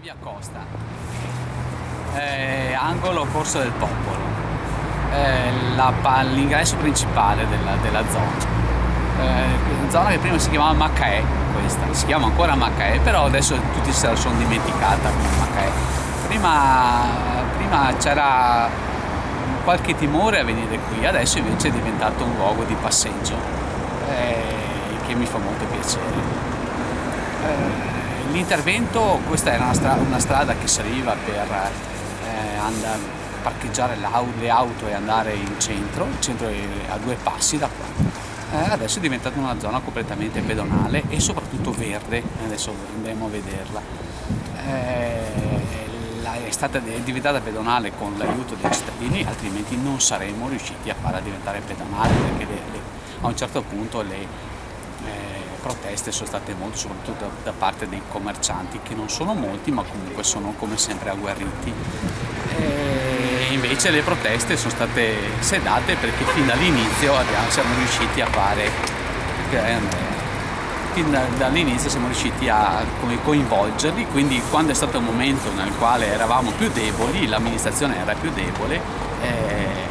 Via Costa, eh, angolo Corso del Popolo, eh, l'ingresso principale della, della zona. Eh, zona che prima si chiamava Macaè, questa, si chiama ancora Macaè, però adesso tutti se la sono dimenticata Macaè. Prima, prima c'era qualche timore a venire qui, adesso invece è diventato un luogo di passeggio eh, che mi fa molto piacere. L'intervento, questa era una, stra una, strada che serviva per eh, andare, parcheggiare le auto e andare in centro, il centro è a due passi da qua. Eh, adesso è diventata una zona completamente pedonale e soprattutto verde, adesso andremo a vederla. Eh, è stata diventata pedonale con l'aiuto dei cittadini, altrimenti non saremmo riusciti a farla diventare pedonale perché le, le, a un certo punto le, proteste sono state molte, soprattutto da, da, parte dei commercianti, che non sono molti, ma comunque sono come sempre agguerriti. E invece le proteste sono state sedate perché fin dall'inizio siamo riusciti a fare, fin dall'inizio siamo riusciti a coinvolgerli, quindi quando è stato il momento nel quale eravamo più deboli, l'amministrazione era più debole, eh,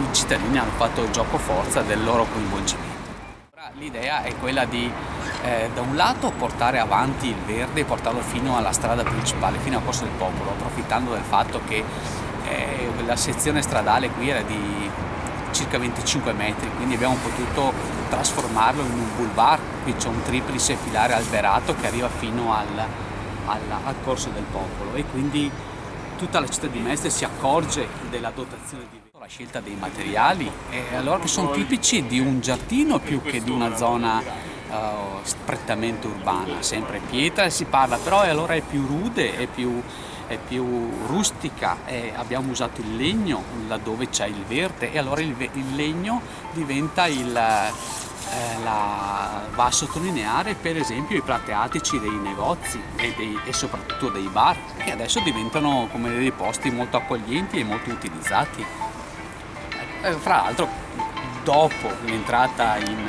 i cittadini hanno fatto il gioco forza del loro coinvolgimento. L'idea è quella di eh, da un lato portare avanti il verde e portarlo fino alla strada principale, fino a Corso del Popolo, approfittando del fatto che eh, la sezione stradale qui era di circa 25 metri, quindi abbiamo potuto trasformarlo in un boulevard, qui c'è un triplice filare alberato che arriva fino al, al, al Corso del Popolo e quindi tutta la città di Mestre si accorge della dotazione di la scelta dei materiali. E allora che sono tipici di un giardino più che di una zona uh, strettamente urbana, sempre pietra si parla, però allora è più rude, è più, è più rustica, e abbiamo usato il legno laddove c'è il verde. E allora il, il legno diventa il, eh, la, va a sottolineare per esempio i plateatici dei negozi e, dei, e, soprattutto dei bar che adesso diventano come dei posti molto accoglienti e molto utilizzati. Eh, fra l'altro dopo l'entrata in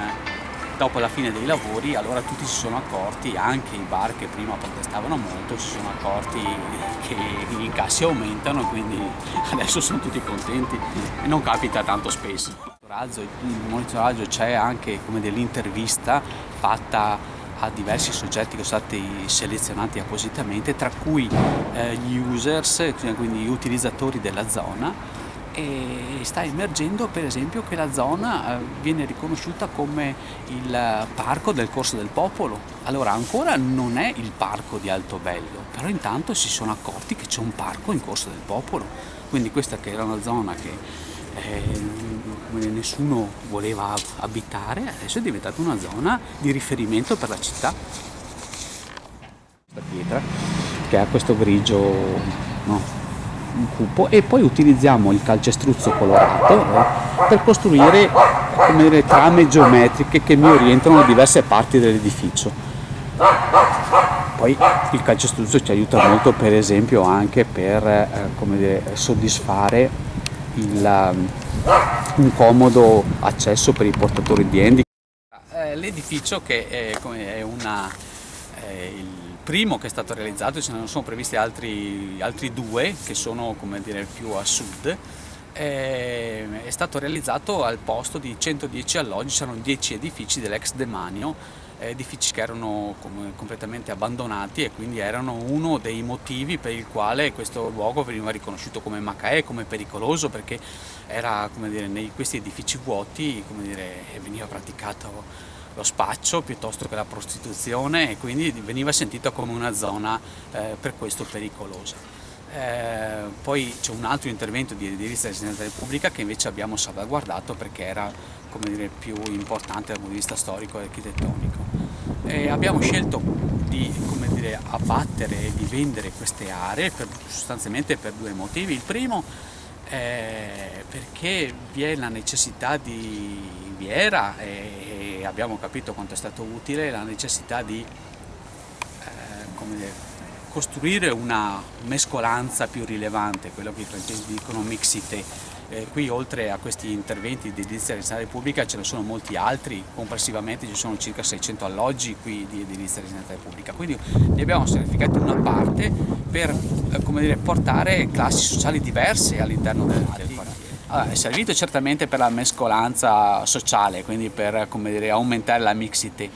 dopo la fine dei lavori allora tutti si sono accorti, anche i bar che prima protestavano molto, si sono accorti che gli incassi aumentano quindi adesso sono tutti contenti e non capita tanto spesso. Il monitoraggio c'è anche dell'intervista fatta a diversi soggetti che sono stati selezionati appositamente, tra cui eh, gli users, quindi gli utilizzatori della zona, e sta emergendo per esempio che la zona eh, viene riconosciuta come il parco del Corso del Popolo. Allora ancora non è il parco di Altobello, però intanto si sono accorti che c'è un parco in Corso del Popolo, quindi questa che era una zona che eh, nessuno voleva abitare, adesso è diventata una zona di riferimento per la città. Questa pietra che ha questo grigio no, cupo e poi utilizziamo il calcestruzzo colorato eh, per costruire dire, trame geometriche che mi orientano diverse parti dell'edificio. Poi il calcestruzzo ci aiuta molto per esempio anche per eh, dire, soddisfare il, um, un comodo accesso per i portatori di handicap. Eh, l'edificio che è, è una, è il primo che è stato realizzato, ce ne sono previsti altri, altri due che sono dire, più a sud, è stato realizzato al posto di 110 alloggi, c'erano 10 edifici dell'ex demanio edifici che erano completamente abbandonati e quindi erano uno dei motivi per il quale questo luogo veniva riconosciuto come Macaè, come pericoloso perché era, dire, nei questi edifici vuoti dire, veniva praticato lo spaccio piuttosto che la prostituzione e quindi veniva sentita come una zona eh, per questo pericolosa. Eh, poi c'è un altro intervento di edilizia residenza Repubblica che invece abbiamo salvaguardato perché era dire, più importante dal punto di vista storico e architettonico. E abbiamo scelto di dire, abbattere e di vendere queste aree per, sostanzialmente per due motivi. Il primo è perché vi è la necessità di, vi era e abbiamo capito quanto è stato utile la necessità di eh, dire, costruire una mescolanza più rilevante, quello che i francesi dicono mixité, eh, qui oltre a questi interventi di edilizia residenziale pubblica ce ne sono molti altri, complessivamente ci sono circa 600 alloggi qui di edilizia residenziale pubblica, quindi ne abbiamo sacrificato una parte per eh, dire, portare classi sociali diverse all'interno del, del quartiere. Allora, è servito certamente per la mescolanza sociale, quindi per dire, aumentare la mixity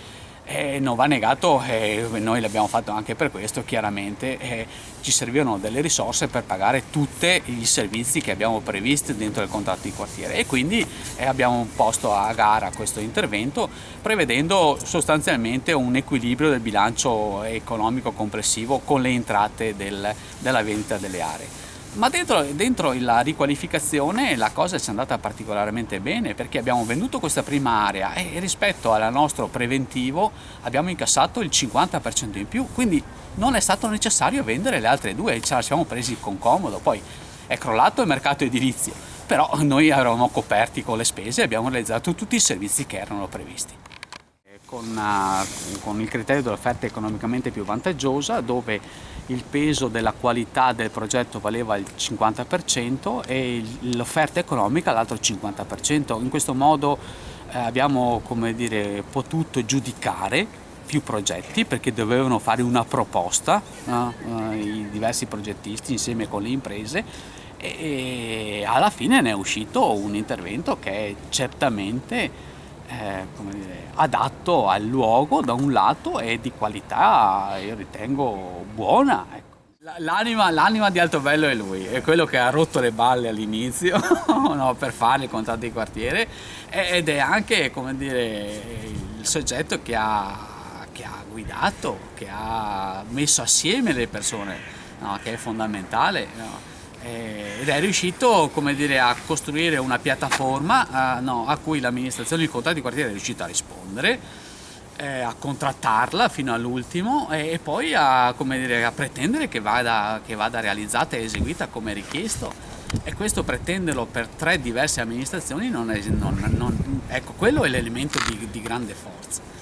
e non va negato, e noi l'abbiamo fatto anche per questo, chiaramente eh, ci servivano delle risorse per pagare tutti i servizi che abbiamo previsti dentro il contratto di quartiere e quindi eh, abbiamo posto a gara questo intervento prevedendo sostanzialmente un equilibrio del bilancio economico complessivo con le entrate del, della vendita delle aree. Ma dentro, dentro, la riqualificazione la cosa ci è andata particolarmente bene perché abbiamo venduto questa prima area e rispetto al nostro preventivo abbiamo incassato il 50% in più, quindi non è stato necessario vendere le altre due, ce la siamo presi con comodo, poi è crollato il mercato edilizio, però noi eravamo coperti con le spese e abbiamo realizzato tutti i servizi che erano previsti. Con, uh, con il criterio dell'offerta economicamente più vantaggiosa dove il peso della qualità del progetto valeva il 50% e l'offerta economica l'altro 50%. In questo modo eh, abbiamo dire, potuto giudicare più progetti perché dovevano fare una proposta eh, i diversi progettisti insieme con le imprese e alla fine ne è uscito un intervento che certamente eh, dire, adatto al luogo da un lato e di qualità io ritengo buona. Ecco. L'anima, di Altobello è lui, è quello che ha rotto le balle all'inizio no, per fare il contratto di quartiere ed è anche dire, il soggetto che ha, che ha, guidato, che ha messo assieme le persone, no, che è fondamentale. No ed è riuscito dire, a costruire una piattaforma eh, no, a cui l'amministrazione del contratto di quartiere è riuscita a rispondere, eh, a contrattarla fino all'ultimo e, e poi a, dire, a pretendere che vada, che vada, realizzata e eseguita come richiesto. E questo pretenderlo per tre diverse amministrazioni, non è, non, non, ecco, quello è l'elemento di, di grande forza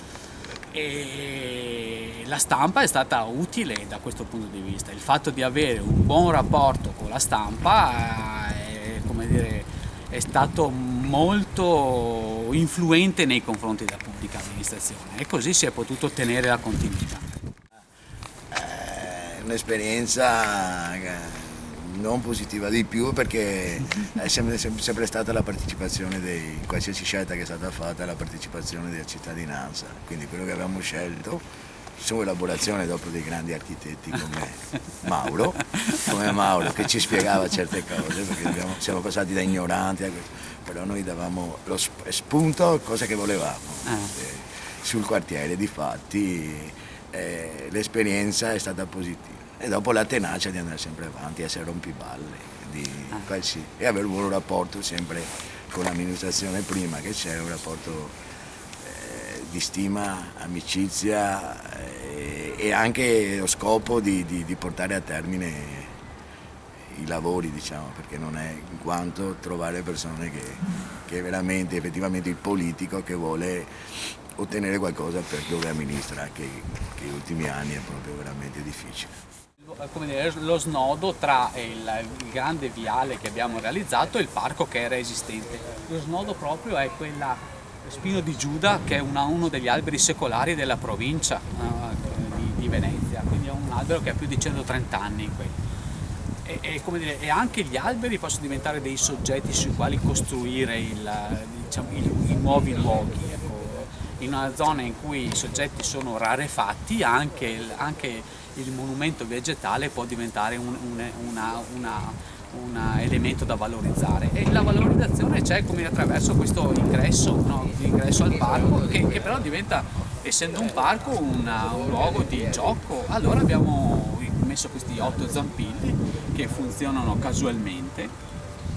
e la stampa è stata utile da questo punto di vista. Il fatto di avere un buon rapporto con la stampa è, dire, è stato molto influente nei confronti della pubblica amministrazione e così si è potuto ottenere la continuità. È un'esperienza non positiva di più perché è sempre, sempre stata la partecipazione di qualsiasi scelta che è stata fatta, la partecipazione della cittadinanza, quindi quello che abbiamo scelto su elaborazione dopo dei grandi architetti come Mauro, come Mauro che ci spiegava certe cose perché abbiamo, siamo passati da ignoranti a questo, però noi davamo lo spunto, cosa che volevamo ah. eh, sul quartiere, di fatti eh, l'esperienza è stata positiva e dopo la tenacia di andare sempre avanti, essere rompiballe ah. sì, e avere un buon rapporto sempre con l'amministrazione prima che c'è, un rapporto eh, di stima, amicizia eh, e anche lo scopo di, di, di, portare a termine i lavori, diciamo, perché non è in quanto trovare persone che, che veramente, effettivamente il politico che vuole ottenere qualcosa per dove amministra, che, che negli ultimi anni è proprio veramente difficile dire, lo snodo tra il, grande viale che abbiamo realizzato e il parco che era esistente. Lo snodo proprio è quella Spino di Giuda che è una, uno degli alberi secolari della provincia di, Venezia, quindi è un albero che ha più di 130 anni. E, e, dire, e, anche gli alberi possono diventare dei soggetti sui quali costruire il, diciamo, il, i nuovi luoghi. Ecco. In una zona in cui i soggetti sono rarefatti anche, anche il monumento vegetale può diventare un una, una, una, elemento da valorizzare e la valorizzazione c'è attraverso questo ingresso, no? ingresso al parco che, che, però diventa, essendo un parco, una, un luogo di gioco. Allora abbiamo messo questi otto zampilli che funzionano casualmente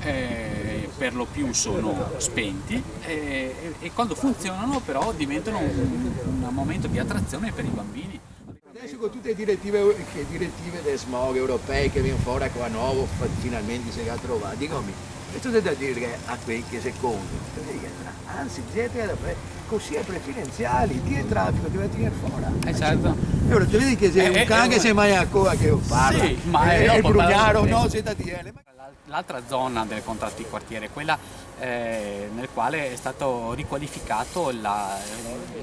eh, per lo più sono spenti eh, e, quando funzionano però diventano un, un momento di attrazione per i bambini adesso con tutte le direttive, le direttive del smog europee che vengono fuori qua nuovo, finalmente si è trovato, dico e tu da dire a quei che secondo, anzi siete così è preferenziali, chi è traffico che va a tirare fuori. Esatto. E ora ti vedi che sei eh, un cane eh, sei mai a coa che io parlo, sì, ma è, è il brugnaro, no, sei da dire. L'altra zona del contratto di quartiere, quella eh, nel quale è stato riqualificato la,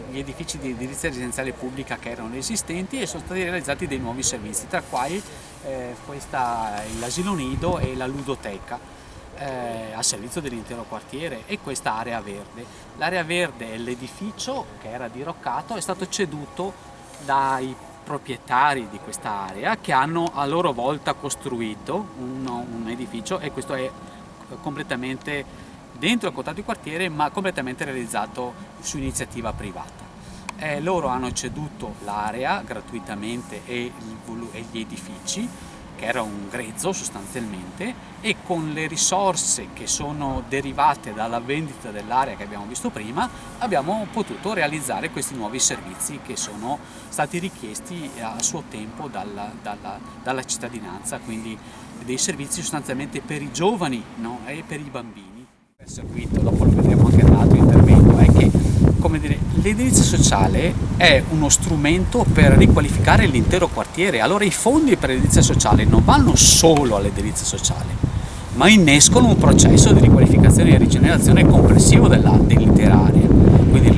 gli edifici di edilizia residenziale pubblica che erano esistenti e sono stati realizzati dei nuovi servizi, tra cui eh, l'asilo nido e la ludoteca eh, a servizio dell'intero quartiere e questa area verde. L'area verde è l'edificio che era diroccato, è stato ceduto dai proprietari di questa area che hanno a loro volta costruito un, un edificio e questo è completamente dentro il contratto di quartiere ma completamente realizzato su iniziativa privata. Eh, loro hanno ceduto l'area gratuitamente e, e gli edifici che era un grezzo sostanzialmente e con le risorse che sono derivate dalla vendita dell'area che abbiamo visto prima abbiamo potuto realizzare questi nuovi servizi che sono stati richiesti a suo tempo dalla, dalla, dalla cittadinanza, quindi dei servizi sostanzialmente per i giovani no? e per i bambini. Il circuito, dopo lo vedremo anche nell'altro intervento, è che come dire, l'edilizia sociale è uno strumento per riqualificare l'intero quartiere, allora i fondi per l'edilizia sociale non vanno solo all'edilizia sociale, ma innescono un processo di riqualificazione e rigenerazione complessivo dell'intera area. Quindi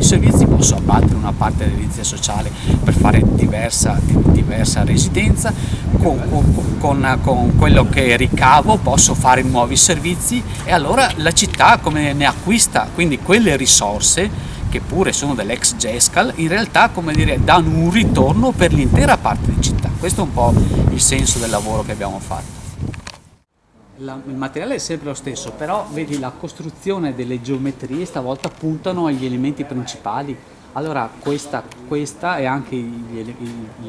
i servizi posso abbattere una parte dell'edilizia sociale per fare diversa, diversa residenza, con, con, con, quello che ricavo posso fare nuovi servizi e allora la città come ne acquista quindi quelle risorse che pure sono dell'ex Gescal, in realtà come dire, danno un ritorno per l'intera parte di città. Questo è un po' il senso del lavoro che abbiamo fatto. La, il materiale è sempre lo stesso, però vedi la costruzione delle geometrie stavolta puntano agli elementi principali. Allora questa, questa e anche gli,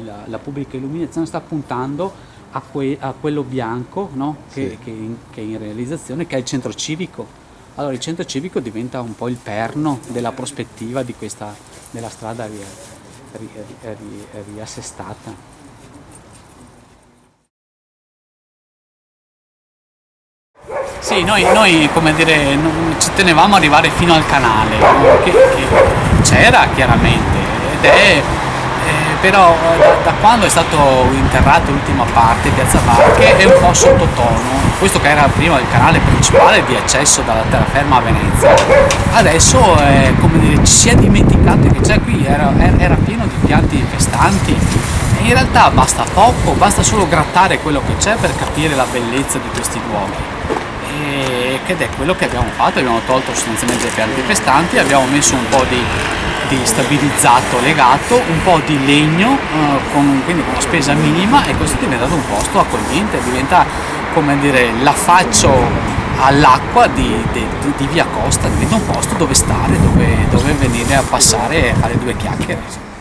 la, la, pubblica illuminazione sta puntando a, que, a quello bianco no? che, sì. che, che è in realizzazione, che è il centro civico allora il centro civico diventa un po' il perno della prospettiva di questa, della strada ri, ri, ri, Sì, noi, noi, come dire, ci tenevamo ad arrivare fino al canale, che, che c'era chiaramente ed è però da, da, quando è stato interrato l'ultima parte, Piazza Barche, è un po' sottotono. Questo che era prima il canale principale di accesso dalla terraferma a Venezia, adesso è, dire, ci si è dimenticato che c'è qui, era, era pieno di pianti infestanti e in realtà basta poco, basta solo grattare quello che c'è per capire la bellezza di questi luoghi. Ed è quello che abbiamo fatto, abbiamo tolto sostanzialmente i pianti infestanti, abbiamo messo un po' di di stabilizzato legato, un po' di legno, eh, con, quindi con una spesa minima e questo è diventato un posto accogliente, diventa come dire l'affaccio all'acqua di, di, di, via Costa, diventa un posto dove stare, dove, dove venire a passare e fare due chiacchiere.